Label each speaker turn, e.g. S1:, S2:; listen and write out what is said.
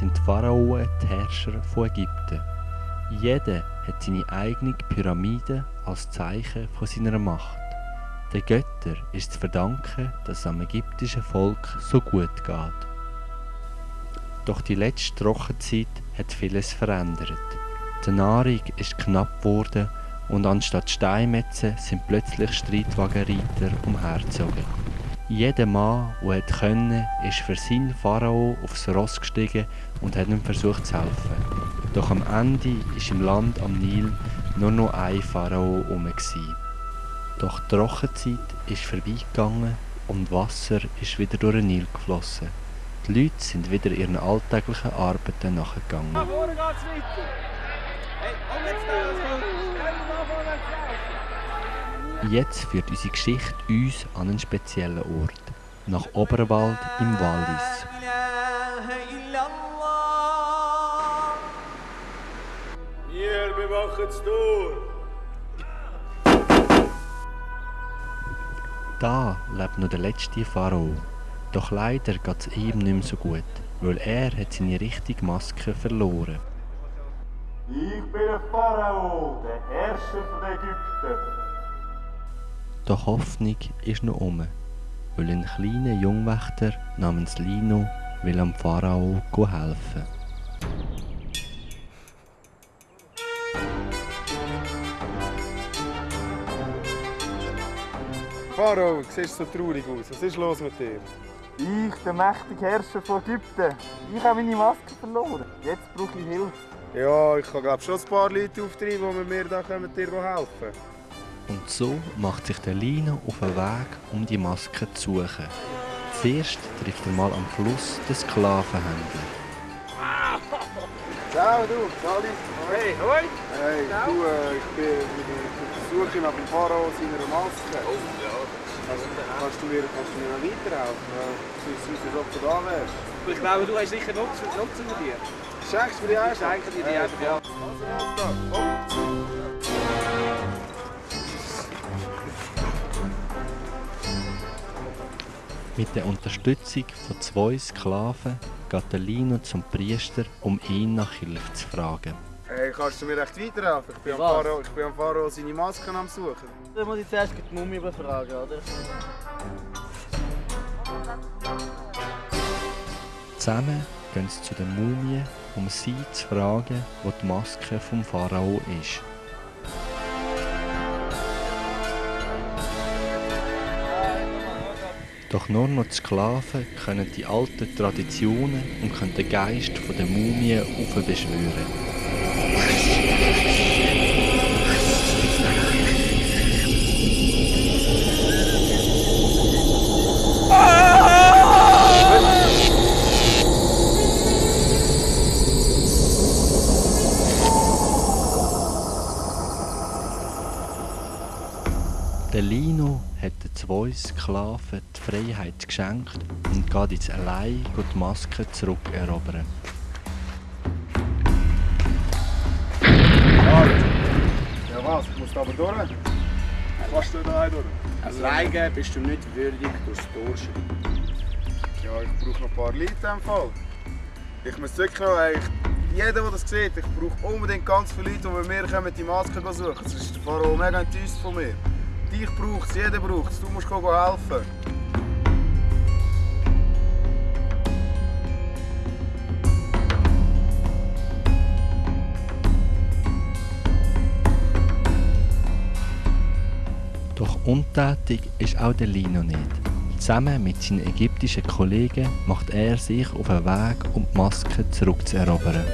S1: sind die Pharaonen die Herrscher von Ägypten. Jeder hat seine eigene Pyramide als Zeichen von seiner Macht. Den Göttern ist zu verdanken, dass es am ägyptischen Volk so gut geht. Doch die letzte Trockenzeit hat vieles verändert. Die Nahrung ist knapp geworden und anstatt Steinmetzen sind plötzlich Streitwagenreiter umhergezogen. Jeder Mann, der konnte, ist für seinen Pharao aufs Ross gestiegen und hat ihm versucht zu helfen. Doch am Ende ist im Land am Nil nur noch ein Pharao herum. Doch die Trockenzeit ist vorbeigegangen und Wasser ist wieder durch den Nil geflossen. Die Leute sind wieder ihren alltäglichen Arbeiten nachgegangen.
S2: Vorne geht's weiter. Hey, komm jetzt da.
S1: Jetzt führt unsere Geschichte uns an einen speziellen Ort, nach Oberwald im Wallis.
S2: Wir bewachen das Tor.
S1: Da lebt noch der letzte Pharao. Doch leider geht es ihm nicht mehr so gut, weil er hat seine richtige Maske verloren.
S2: Ich bin der Pharao, der Herrscher von Ägypten.
S1: Doch Hoffnung ist noch um, weil ein kleiner Jungwächter namens Lino will am Pharao helfen.
S3: Pharao, du siehst so traurig aus. Was ist los mit dir?
S4: Ich, der mächtige Herrscher von Ägypten. Ich habe meine Maske verloren. Jetzt brauche ich Hilfe.
S3: Ja, ich kann glaub, schon ein paar Leute auftreiben, die mir da kommen, dir helfen
S1: Und so macht sich der Lino auf den Weg, um die Maske zu suchen. Zuerst trifft er mal am Fluss den Sklavenhändler.
S3: Ciao, du, Sali.
S2: Hey, hoi.
S3: Hey, du, äh, ich bin auf der Suche nach dem Pharao seiner Maske.
S2: Oh, ja.
S3: Also, kannst, du mir, kannst du mir noch weiterhelfen? Ja, Sonst sonst, als ob du da wärst.
S2: Ich glaube, du hast sicher Nutzen, Nutzen von dir.
S3: Schenkst du mir die
S2: Ich
S3: erste?
S2: schenke dir die einfach, ja.
S3: Also, erst
S1: Mit der Unterstützung von zwei Sklaven geht der Lino zum Priester, um ihn nach Hilfe zu fragen.
S3: Hey, kannst du mir echt weiterhelfen? Ich bin, am? Pharao, ich bin am Pharao seine Maske am Suchen.
S4: Dann muss ich zuerst die Mumie befragen, oder?
S1: Zusammen gehen sie zu der Mumie, um sie zu fragen, wo die Maske vom Pharao ist. Doch nur noch die Sklaven können die alten Traditionen und können den Geist der Mumie aufbeschwören. Der Lino hat den zwei Sklaven die Freiheit geschenkt und geht jetzt allein die Maske zurückerobern.
S3: Ja was, ich muss da aber durch. Was du da durch?
S2: Alleine bist du nicht würdig, durchs Tor schreiten.
S3: Ja, ich brauche noch ein paar Leute in dem Fall. Ich muss wirklich noch, ey, ich, jeder, der das sieht, ich brauche unbedingt ganz viele Leute, die bei mir kommen, die Maske suchen. Sonst ist der Pharao mega enttäuscht von mir. Dich braucht es, jeder braucht es, du musst helfen.
S1: Doch untätig ist auch der Lino nicht. Zusammen mit seinen ägyptischen Kollegen macht er sich auf den Weg, um die Maske zurückzuerobern.